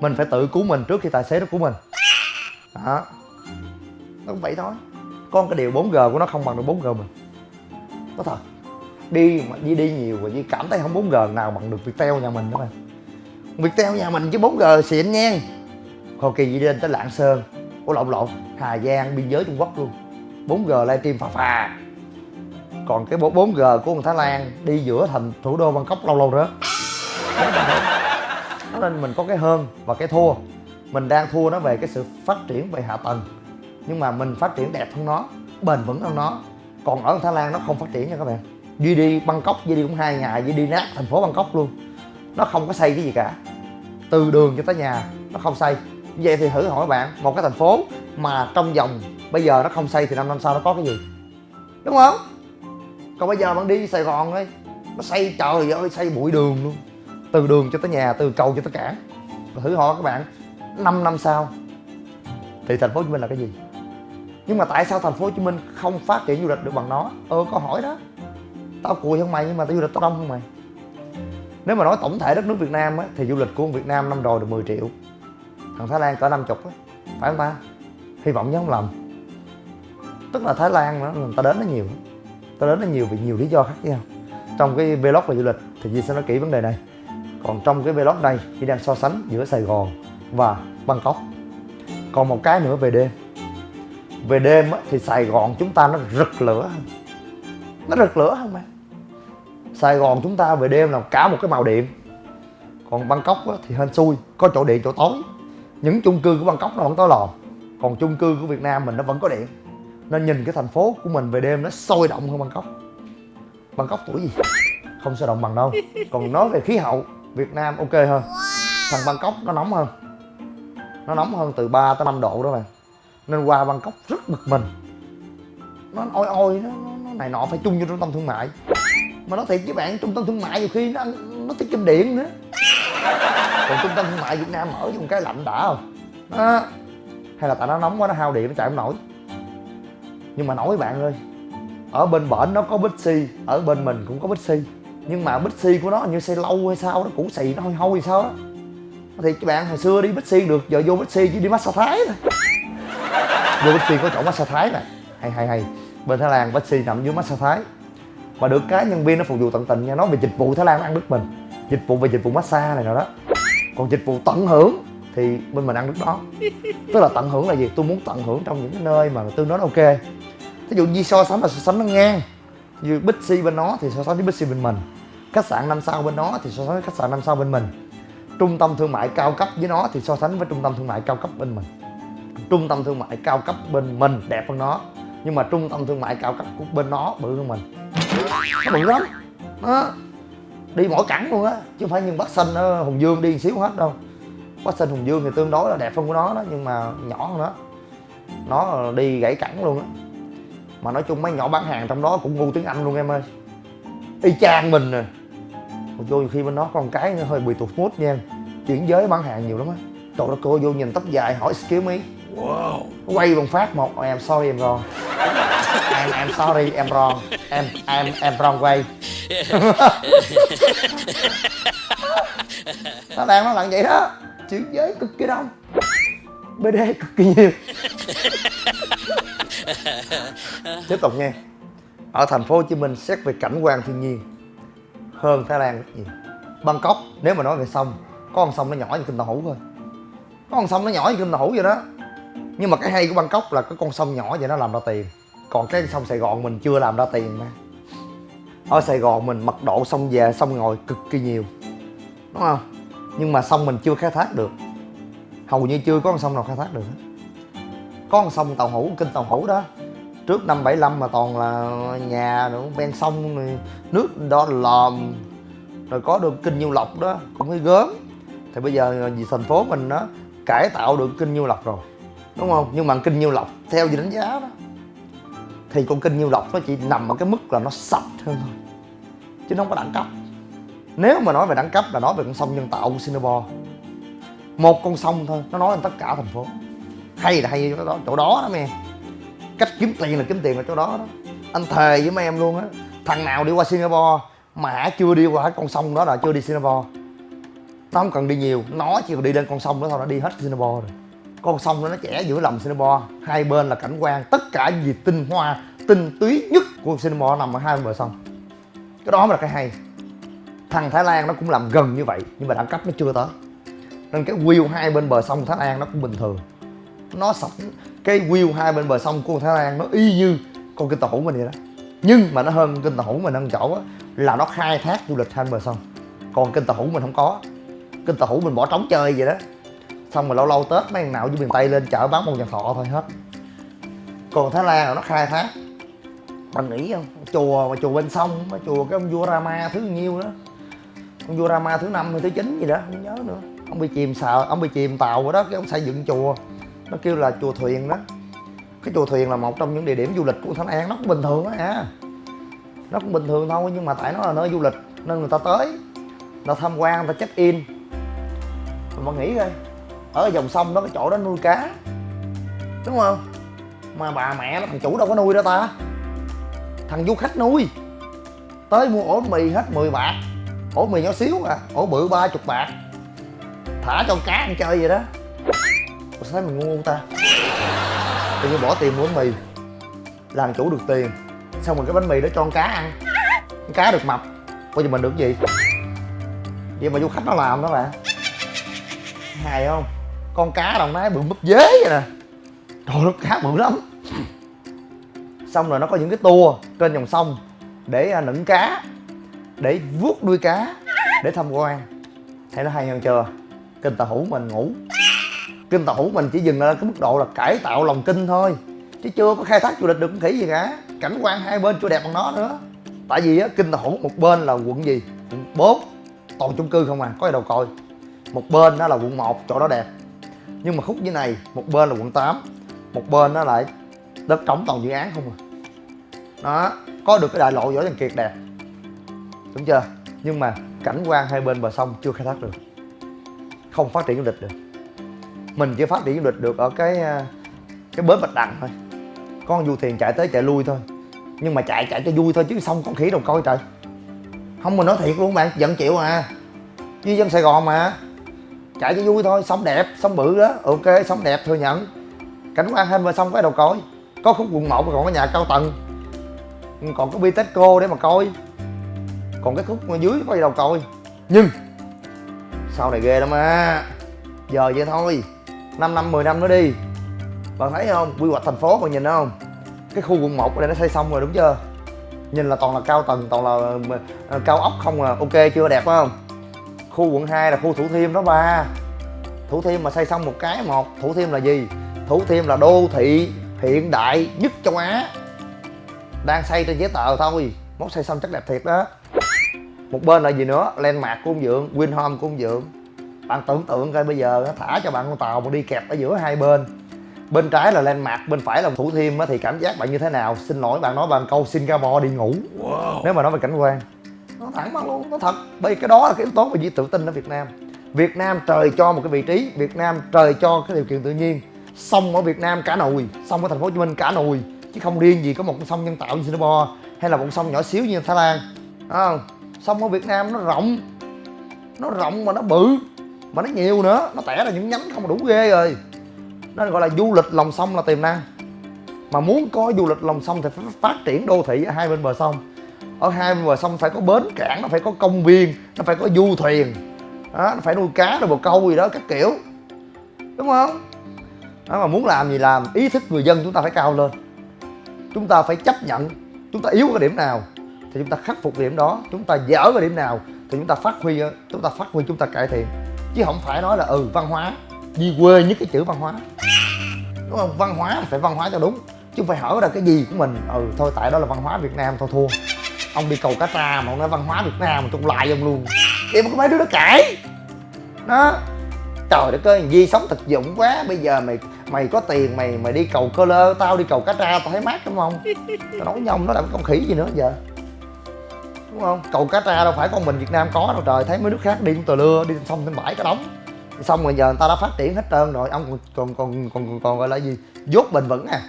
Mình phải tự cứu mình trước khi tài xế nó cứu mình. Đó. Nó cũng vậy thôi. Con cái điều 4G của nó không bằng được 4G mình. Có thật đi mà đi đi nhiều và đi cảm thấy không 4G nào bằng được Viettel nhà mình đó bạn Viettel nhà mình chứ 4G xịn nha. Hồi kỳ đi lên tới Lạng Sơn. Ủa, lộn lộn. Hà Giang, biên giới Trung Quốc luôn. 4G livestream phà phà. Còn cái 4G của Thái Lan đi giữa thành thủ đô Bangkok lâu lâu nữa nên mình có cái hơn và cái thua. Mình đang thua nó về cái sự phát triển về hạ tầng. Nhưng mà mình phát triển đẹp hơn nó, Bền vững hơn nó. Còn ở Thái Lan nó không phát triển nha các bạn. Duy đi Bangkok, Duy đi cũng hai ngày, Duy đi nát thành phố Bangkok luôn. Nó không có xây cái gì cả. Từ đường cho tới nhà, nó không xây. Vậy thì thử hỏi bạn, một cái thành phố mà trong vòng bây giờ nó không xây thì năm năm sau nó có cái gì? Đúng không? Còn bây giờ bạn đi Sài Gòn ấy Nó xây trời ơi, xây bụi đường luôn. Từ đường cho tới nhà, từ cầu cho tới cảng. Thử hỏi các bạn 5 năm sau Thì thành phố Hồ Chí Minh là cái gì? Nhưng mà tại sao thành phố Hồ Chí Minh không phát triển du lịch được bằng nó? Ờ câu hỏi đó tao cùi hơn mày nhưng mà tao du lịch tao đông hơn mày nếu mà nói tổng thể đất nước Việt Nam á, thì du lịch của Việt Nam năm rồi được 10 triệu. Thằng Thái Lan cỡ 50 á phải không ta? Hy vọng nhớ không lầm. Tức là Thái Lan nó người ta đến nó nhiều. Ta đến nó nhiều vì nhiều lý do khác nhau. Trong cái vlog về du lịch thì Di sẽ nói kỹ vấn đề này. Còn trong cái vlog này Di đang so sánh giữa Sài Gòn và Bangkok. Còn một cái nữa về đêm. Về đêm á, thì Sài Gòn chúng ta nó rực lửa nó rực lửa không bạn Sài Gòn chúng ta về đêm là cả một cái màu điện. Còn Bangkok á, thì hên xui có chỗ điện chỗ tối. Những chung cư của Bangkok nó không tối lòm, còn chung cư của Việt Nam mình nó vẫn có điện. Nên nhìn cái thành phố của mình về đêm nó sôi động hơn Bangkok. Bangkok tuổi gì? Không sôi động bằng đâu. Còn nói về khí hậu Việt Nam ok hơn. Thằng Bangkok nó nóng hơn. Nó nóng hơn từ 3 tới 5 độ đó bạn nên qua Bangkok rất bực mình. Nó oi oi nó, nó này nọ phải chung vô trung tâm thương mại mà nói thiệt với bạn trung tâm thương mại nhiều khi nó nó tiết kiệm điện nữa. Còn trung tâm thương mại việt nam mở một cái lạnh đã không? Đó. hay là tại nó nóng quá nó hao điện nó chạy không nổi? Nhưng mà nói với bạn ơi ở bên bển nó có Bixi ở bên mình cũng có Bixi. Nhưng mà Bixi của nó như xây lâu hay sao nó cũ xì nó hôi hôi sao đó. Thì các bạn hồi xưa đi Bixi được giờ vô Bixi chỉ đi massage thái thôi. Vô Bixi có chỗ massage thái này hay hay hay. Bên Thái Lan Bixi nằm dưới massage thái mà được cái nhân viên nó phục vụ tận tình nha. Nói về dịch vụ Thái Lan nó ăn đứt mình. Dịch vụ về dịch vụ massage này nào đó. Còn dịch vụ tận hưởng thì bên mình ăn đứt đó. Tức là tận hưởng là gì? Tôi muốn tận hưởng trong những cái nơi mà tương đối ok. Ví dụ như so sánh là so sánh nó ngang. Như Bixi bên nó thì so sánh với Bixi bên mình. Khách sạn năm sao bên nó thì so sánh với khách sạn năm sao bên mình. Trung tâm thương mại cao cấp với nó thì so sánh với trung tâm thương mại cao cấp bên mình. Trung tâm thương mại cao cấp bên mình đẹp hơn nó. Nhưng mà trung tâm thương mại cao cấp của bên nó bự hơn mình nó bự lắm. Đó. Đi mỗi cẳng luôn á chứ không phải như bắc xanh ở hùng dương đi xíu hết đâu. Bắc xanh hùng dương thì tương đối là đẹp hơn của nó đó nhưng mà nhỏ hơn nó. Nó đi gãy cẳng luôn á. Mà nói chung mấy nhỏ bán hàng trong đó cũng ngu tiếng anh luôn em ơi. Y chang mình nè. Vô khi bên nó con cái nó hơi bị tụt mút nha. Chuyển giới bán hàng nhiều lắm á. Trời đất cô vô nhìn tóc dài hỏi excuse me. Wow. quay bằng phát một em sorry em wrong em em sorry em wrong. Em em em wrong quay nó đang nó làm vậy đó. Chuyển giới cực kỳ đông. Bd cực kỳ nhiều. Tiếp tục nha ở thành phố hồ chí minh xét về cảnh quan thiên nhiên hơn thái lan rất nhiều. Bangkok nếu mà nói về sông có con sông nó nhỏ như kinh tàu hủ thôi. Có con sông nó nhỏ như kinh tàu hủ vậy đó. Nhưng mà cái hay của bangkok là cái con sông nhỏ vậy nó làm ra tiền còn cái sông sài gòn mình chưa làm ra tiền mà. Ở sài gòn mình mật độ sông về sông ngồi cực kỳ nhiều đúng không? Nhưng mà sông mình chưa khai thác được. Hầu như chưa có con sông nào khai thác được có con sông tàu hủ kinh tàu hủ đó. Trước năm 75 mà toàn là nhà nữa ven sông này, nước đó lòm. Rồi có được kinh nhiêu lộc đó cũng hơi gớm. Thì bây giờ vì thành phố mình nó cải tạo được kinh nhiêu lộc rồi đúng không? Nhưng mà kinh nhiêu lộc theo gì đánh giá đó thì con kinh nhiêu lộc nó chỉ nằm ở cái mức là nó sạch hơn thôi. Chứ nó không có đẳng cấp. Nếu mà nói về đẳng cấp là nói về con sông nhân tạo của Singapore. Một con sông thôi nó nói lên tất cả thành phố. Hay là hay chỗ đó, chỗ đó đó mẹ. Cách kiếm tiền là kiếm tiền ở chỗ đó đó. Anh thề với mấy em luôn á thằng nào đi qua Singapore mà chưa đi qua con sông đó là chưa đi Singapore. Nó không cần đi nhiều nó chỉ cần đi lên con sông đó thôi nó đi hết Singapore rồi con sông đó nó chẻ giữa lòng Singapore hai bên là cảnh quan tất cả gì tinh hoa, tinh túy nhất của Singapore nằm ở hai bên bờ sông. Cái đó mới là cái hay. Thằng Thái Lan nó cũng làm gần như vậy, nhưng mà đẳng cấp nó chưa tới. Nên cái view hai bên bờ sông Thái Lan nó cũng bình thường. Nó sọc cái view hai bên bờ sông của Thái Lan nó y như con kinh tàu hủ mình vậy đó. Nhưng mà nó hơn kinh tàu hủ mình ăn chỗ á, là nó khai thác du lịch hai bên bờ sông. Còn kinh tàu hủ mình không có. Kinh tàu hủ mình bỏ trống chơi vậy đó xong rồi lâu lâu tết mấy thằng nào dưới miền tây lên chợ bán một dàn thọ thôi hết. Còn thái lan là nó khai thác. Bạn nghĩ không? Chùa mà chùa bên sông, mà chùa cái ông vua rama thứ nhiêu đó. Ông vua rama thứ năm hay thứ chín gì đó, không nhớ nữa. Ông bị chìm sợ ông bị chìm tàu rồi đó, cái ông xây dựng chùa. Nó kêu là chùa thuyền đó. Cái chùa thuyền là một trong những địa điểm du lịch của Thái An nó cũng bình thường á à. Nó cũng bình thường thôi, nhưng mà tại nó là nơi du lịch, nên người ta tới. Người ta tham quan, người ta check in. Mà nghĩ coi ở dòng sông đó, cái chỗ đó nuôi cá. Đúng không? Mà bà mẹ nó thằng chủ đâu có nuôi đó ta. Thằng du khách nuôi. Tới mua ổ mì hết 10 bạc. Ổ mì nhỏ xíu à ổ bự ba chục bạc. Thả cho cá ăn chơi vậy đó. Ủa, sao thấy mình ngu ta? Tự nhiên bỏ tiền mua bánh mì. Làm chủ được tiền. Xong rồi cái bánh mì đó cho con cá ăn. Con cá được mập. Coi giờ mình được gì? Vậy mà du khách nó làm đó bạn hài không? Con cá đồng nai bự búp dế vậy nè. Trời nó cá bự lắm. Xong rồi nó có những cái tour trên dòng sông để à, nửng cá, để vuốt đuôi cá, để tham quan. Thấy nó hay hơn chưa? Kinh tàu hủ mình ngủ. Kinh tàu hủ mình chỉ dừng ở cái mức độ là cải tạo lòng kinh thôi, chứ chưa có khai thác du lịch được con khỉ gì cả. Cảnh quan hai bên chưa đẹp bằng nó nữa. Tại vì, á, kinh tàu hủ một bên là quận gì? Quận bốn, toàn chung cư không à có gì đâu coi. Một bên đó là quận 1 chỗ đó đẹp nhưng mà khúc dưới này, một bên là quận 8 một bên nó lại đất trống toàn dự án không à. Đó, có được cái đại lộ võ văn kiệt đẹp đúng chưa? Nhưng mà cảnh quan hai bên bờ sông chưa khai thác được. Không phát triển du lịch được. Mình chỉ phát triển du lịch được ở cái à, cái bến bạch đằng thôi. Con du thuyền chạy tới chạy lui thôi. Nhưng mà chạy chạy cho vui thôi chứ xong con khỉ đâu coi trời. Không mình nói thiệt luôn bạn, giận chịu à. Di dân sài gòn mà chạy cho vui thôi, sống đẹp, sống bự đó. Ok, sống đẹp, thừa nhận. Cảnh quan hai mà sông cái đầu coi. Có khúc quận một còn có nhà cao tầng. Ừ, còn có bitexco để mà coi. Còn cái khúc dưới có gì đâu coi. Nhưng, sau này ghê lắm á. Giờ vậy thôi. 5 năm 10 năm nữa đi. Bạn thấy không? Quy hoạch thành phố bạn nhìn không? Cái khu quận 1 ở đây nó xây xong rồi đúng chưa? Nhìn là toàn là cao tầng, toàn là ờ, cao ốc không à. Ok, chưa đẹp phải không? Khu quận 2 là khu thủ thiêm đó ba thủ thiêm mà xây xong một cái một thủ thiêm là gì? Thủ thiêm là đô thị hiện đại nhất châu á. Đang xây trên giấy tờ thôi mốt xây xong chắc đẹp thiệt đó. Một bên là gì nữa? Landmark của ông dượng winhome của ông dượng. Bạn tưởng tượng coi bây giờ thả cho bạn con tàu mà đi kẹp ở giữa hai bên. Bên trái là landmark bên phải là thủ thiêm thì cảm giác bạn như thế nào? Xin lỗi bạn nói bằng câu singapore đi ngủ. Wow. nếu mà nói về cảnh quan nó thẳng bằng luôn nó thật. Bởi vì cái đó là cái yếu tố về tự tin ở việt nam. Việt nam trời cho một cái vị trí việt nam trời cho cái điều kiện tự nhiên. Sông ở việt nam cả nồi, sông ở thành phố hồ chí minh cả nồi, chứ không riêng gì có một con sông nhân tạo như singapore hay là một sông nhỏ xíu như thái lan. À, sông ở việt nam nó rộng nó rộng mà nó bự mà nó nhiều nữa. Nó tẻ ra những nhánh không đủ ghê rồi. Nó gọi là du lịch lòng sông là tiềm năng. Mà muốn có du lịch lòng sông thì phải phát triển đô thị ở hai bên bờ sông ở hai bên bờ sông phải có bến cảng nó phải có công viên nó phải có du thuyền. Đó, nó phải nuôi cá rồi bồ câu gì đó các kiểu. Đúng không? Đó mà muốn làm gì làm ý thức người dân chúng ta phải cao lên. Chúng ta phải chấp nhận chúng ta yếu cái điểm nào thì chúng ta khắc phục điểm đó. Chúng ta dở cái điểm nào thì chúng ta phát huy chúng ta phát huy chúng ta cải thiện. Chứ không phải nói là ừ văn hóa đi quê nhất cái chữ văn hóa. Đúng không? Văn hóa là phải văn hóa cho đúng chứ không phải hỏi ra cái gì của mình ừ thôi tại đó là văn hóa việt nam thôi thua ông đi cầu cá tra mà ông nói văn hóa việt nam mà tôi lại ông luôn. Em có mấy đứa nó cãi. Đó. Trời đất ơi di sống thực dụng quá. Bây giờ mày mày có tiền mày mày đi cầu cơ lơ tao đi cầu cá tra tao thấy mát đúng không? Tao nói nhông nó làm con khỉ gì nữa giờ? Đúng không? Cầu cá tra đâu phải con mình việt nam có đâu trời. Thấy mấy nước khác đi cũng tờ lưa đi xong trên bãi cá đóng. Xong rồi giờ người ta đã phát triển hết trơn rồi. Ông còn còn còn còn, còn, còn gọi là gì? Dốt bền vững à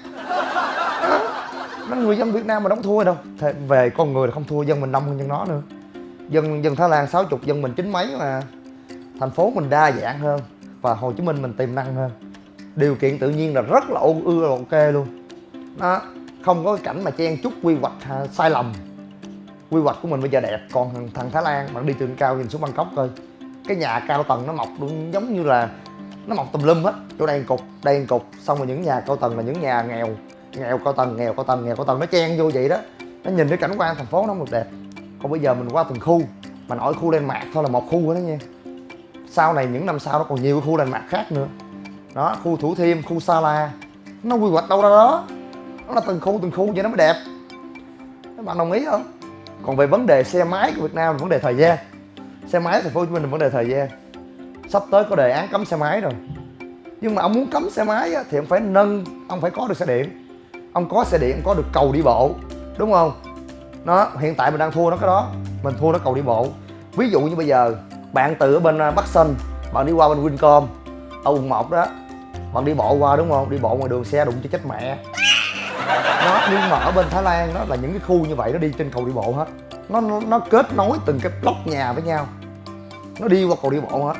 nó người dân việt nam mà đóng thua đâu. Thế về con người là không thua dân mình đông hơn dân nó nữa. Dân dân thái lan sáu chục dân mình chín mấy mà. Thành phố mình đa dạng hơn và hồ chí minh mình tiềm năng hơn. Điều kiện tự nhiên là rất là ưu là ok luôn. Đó không có cái cảnh mà chen chúc quy hoạch ha, sai lầm. Quy hoạch của mình bây giờ đẹp còn thằng, thằng thái lan bạn đi từ cao nhìn xuống bangkok coi. Cái nhà cao tầng nó mọc đúng giống như là nó mọc tùm lum hết. Chỗ đây cục đây cục xong rồi những nhà cao tầng là những nhà nghèo nghèo cao tầng, nghèo cao tầng, nghèo cao tầng. Nó chen vô vậy đó. Nó nhìn cái cảnh quan thành phố nó không được đẹp. Còn bây giờ mình qua từng khu, mà nói khu lên mạc thôi là một khu đó nha. Sau này những năm sau nó còn nhiều khu lên mạc khác nữa. Đó, khu thủ thiêm, khu sa la. Nó quy hoạch đâu ra đó. Nó là từng khu từng khu vậy nó mới đẹp. Các bạn đồng ý không? Còn về vấn đề xe máy của việt nam là vấn đề thời gian. Xe máy thành phố hồ chí minh là vấn đề thời gian. Sắp tới có đề án cấm xe máy rồi. Nhưng mà ông muốn cấm xe máy thì ông phải nâng, ông phải có được xe điện ông có xe điện, ông có được cầu đi bộ, đúng không? Nó hiện tại mình đang thua nó cái đó. Mình thua nó cầu đi bộ. Ví dụ như bây giờ, bạn từ ở bên à, bắc sơn, bạn đi qua bên wincom, ở quận một đó, bạn đi bộ qua, đúng không? Đi bộ ngoài đường xe đụng cho chết mẹ. Nó nhưng mà ở bên thái lan đó là những cái khu như vậy nó đi trên cầu đi bộ hết. Nó nó kết nối từng cái block nhà với nhau. Nó đi qua cầu đi bộ hết.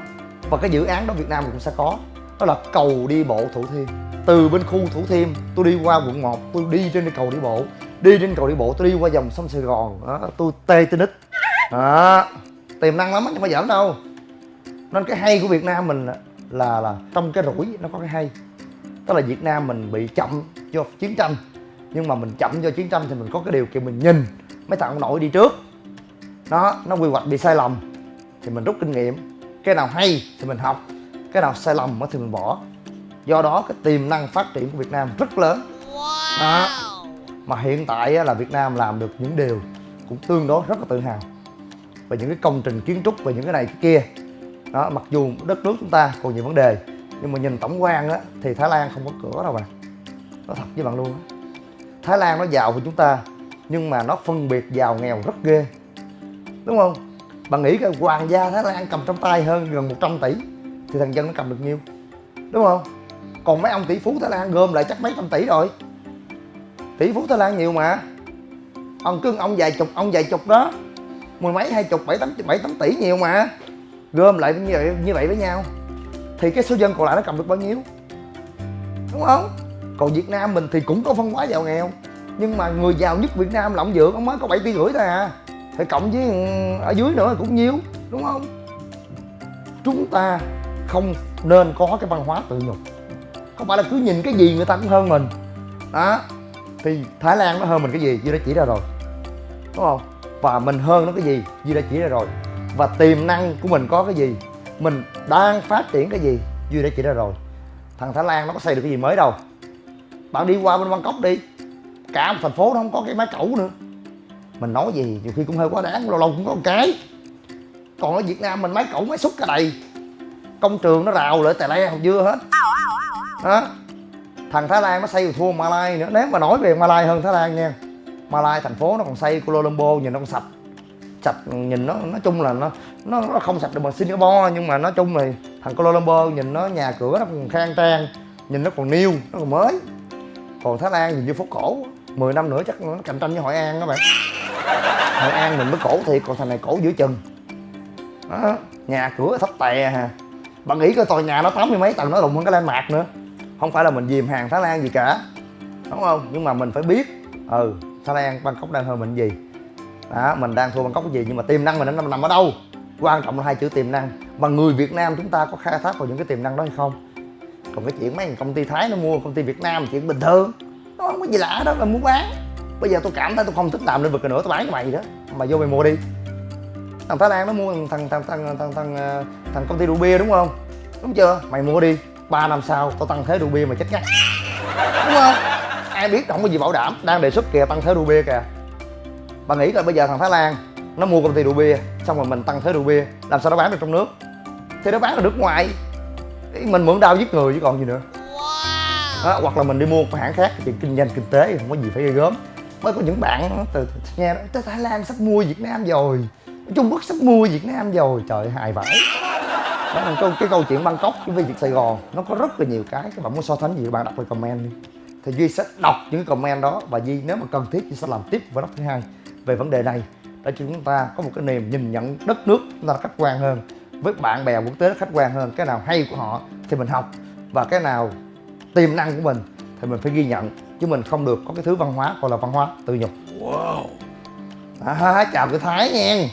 Và cái dự án đó việt nam cũng sẽ có đó là cầu đi bộ thủ thiêm. Từ bên khu thủ thiêm, tôi đi qua quận 1 tôi đi trên cầu đi bộ. Đi trên cầu đi bộ, tôi đi qua dòng sông sài gòn. Đó, tôi tê tê nít. Đó, tiềm năng lắm không phải giỡn đâu. Nên cái hay của việt nam mình là là trong cái rủi nó có cái hay. Tức là việt nam mình bị chậm do chiến tranh. Nhưng mà mình chậm do chiến tranh thì mình có cái điều kiện mình nhìn mấy thằng ông nội đi trước. Nó nó quy hoạch bị sai lầm thì mình rút kinh nghiệm. Cái nào hay thì mình học cái nào sai lầm thì mình bỏ. Do đó cái tiềm năng phát triển của việt nam rất lớn. Đó. mà hiện tại là việt nam làm được những điều cũng tương đối rất là tự hào về những cái công trình kiến trúc về những cái này cái kia. Đó mặc dù đất nước chúng ta còn nhiều vấn đề nhưng mà nhìn tổng quan á thì thái lan không có cửa đâu bạn. Nói thật với bạn luôn á. Thái lan nó giàu hơn chúng ta nhưng mà nó phân biệt giàu nghèo rất ghê. Đúng không? Bạn nghĩ cái hoàng gia thái lan cầm trong tay hơn gần 100 tỷ thì thằng dân nó cầm được nhiêu? Đúng không? Còn mấy ông tỷ phú thái lan gom lại chắc mấy trăm tỷ rồi. Tỷ phú thái lan nhiều mà. Ông cưng ông vài chục ông vài chục đó. Mười mấy hai chục bảy tám bảy tám tỷ nhiều mà. Gom lại như vậy như vậy với nhau. Thì cái số dân còn lại nó cầm được bao nhiêu? Đúng không? Còn việt nam mình thì cũng có phân hóa giàu nghèo. Nhưng mà người giàu nhất việt nam là ông dượng ông mới có bảy tỷ rưỡi thôi à. Thì cộng với ừ, ở dưới nữa cũng nhiều, đúng không? Chúng ta không nên có cái văn hóa tự nhục. Không phải là cứ nhìn cái gì người ta cũng hơn mình. Đó. Thì thái lan nó hơn mình cái gì? Duy đã chỉ ra rồi. Đúng không? Và mình hơn nó cái gì? Duy đã chỉ ra rồi. Và tiềm năng của mình có cái gì? Mình đang phát triển cái gì? Duy đã chỉ ra rồi. Thằng thái lan nó có xây được cái gì mới đâu? Bạn đi qua bên bangkok đi. Cả một thành phố nó không có cái máy cẩu nữa. Mình nói gì? Nhiều khi cũng hơi quá đáng, lâu lâu cũng có một cái. Còn ở việt nam mình máy cẩu máy xúc cả đầy công trường nó rào lại tè le hồng dưa hết. Đó. Thằng thái lan nó xây thua malai nữa. Nếu mà nói về malai hơn thái lan nha malai thành phố nó còn xây kuala lumpur nhìn nó còn sạch. Sạch nhìn nó nói chung là nó nó, nó không sạch được bằng singapore nhưng mà nói chung là thằng kuala lumpur nhìn nó nhà cửa nó còn khang trang nhìn nó còn new nó còn mới. Còn thái lan nhìn như phố cổ 10 năm nữa chắc nó cạnh tranh với hội an các bạn. Hội an mình mới cổ thiệt còn thằng này cổ giữa chừng. Đó nhà cửa thấp tè hà bạn nghĩ coi tòa nhà nó tám mươi mấy tầng nó đụng hơn cái lên mạc nữa. Không phải là mình dìm hàng thái lan gì cả đúng không? Nhưng mà mình phải biết ừ thái lan bangkok đang hơn mình gì. Đó mình đang thua bangkok cái gì nhưng mà tiềm năng mình nó nằm, ở đâu? Quan trọng là hai chữ tiềm năng. Mà người việt nam chúng ta có khai thác vào những cái tiềm năng đó hay không? Còn cái chuyện mấy công ty thái nó mua công ty việt nam chuyện bình thường nó không có gì lạ đó là muốn bán. Bây giờ tôi cảm thấy tôi không thích làm lĩnh vực nữa tôi bán cho mày đó. Mày vô mày mua đi thằng thái lan nó mua thằng thằng thằng thằng thằng thằng, thằng, thằng công ty rượu bia đúng không? Đúng chưa? Mày mua đi 3 năm sau tao tăng thế rượu bia mà chết ngắt đúng không? Ai biết không có gì bảo đảm đang đề xuất kìa tăng thế rượu bia kìa. Bà nghĩ là bây giờ thằng thái lan nó mua công ty rượu bia xong rồi mình tăng thế rượu bia làm sao nó bán được trong nước? Thì nó bán ở nước ngoài. Mình mượn đau giết người chứ còn gì nữa. Đó, hoặc là mình đi mua một hãng khác chuyện kinh doanh kinh tế không có gì phải ghê gớm. Mới có những bạn từ nghe tới thái lan sắp mua việt nam rồi trung quốc sắp mua việt nam rồi trời hài vãi. Đó là câu cái câu chuyện bangkok với việc sài gòn nó có rất là nhiều cái các bạn muốn so sánh gì các bạn đọc vào comment đi. Thì duy sẽ đọc những cái comment đó và duy nếu mà cần thiết duy sẽ làm tiếp vào thứ hai về vấn đề này. Để chúng ta có một cái niềm nhìn nhận đất nước chúng ta khách quan hơn với bạn bè quốc tế khách quan hơn cái nào hay của họ thì mình học và cái nào tiềm năng của mình thì mình phải ghi nhận. Chứ mình không được có cái thứ văn hóa gọi là văn hóa tự nhục. Wow. À, chào cái thái nha